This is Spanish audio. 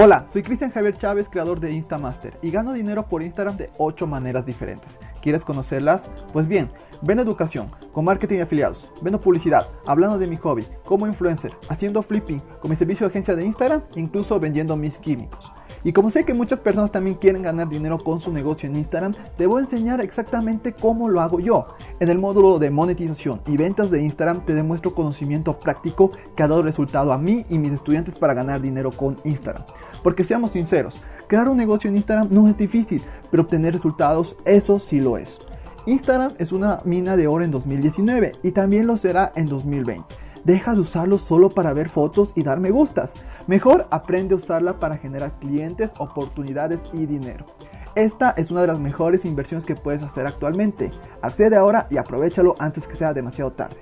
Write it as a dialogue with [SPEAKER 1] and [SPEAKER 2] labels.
[SPEAKER 1] Hola, soy Cristian Javier Chávez, creador de Instamaster y gano dinero por Instagram de 8 maneras diferentes. ¿Quieres conocerlas? Pues bien, vendo educación, con marketing de afiliados, vendo publicidad, hablando de mi hobby, como influencer, haciendo flipping, con mi servicio de agencia de Instagram, incluso vendiendo mis químicos. Y como sé que muchas personas también quieren ganar dinero con su negocio en Instagram, te voy a enseñar exactamente cómo lo hago yo. En el módulo de monetización y ventas de Instagram te demuestro conocimiento práctico que ha dado resultado a mí y mis estudiantes para ganar dinero con Instagram. Porque seamos sinceros, crear un negocio en Instagram no es difícil, pero obtener resultados eso sí lo es. Instagram es una mina de oro en 2019 y también lo será en 2020. Deja de usarlo solo para ver fotos y dar me gustas. Mejor aprende a usarla para generar clientes, oportunidades y dinero. Esta es una de las mejores inversiones que puedes hacer actualmente. Accede ahora y aprovechalo antes que sea demasiado tarde.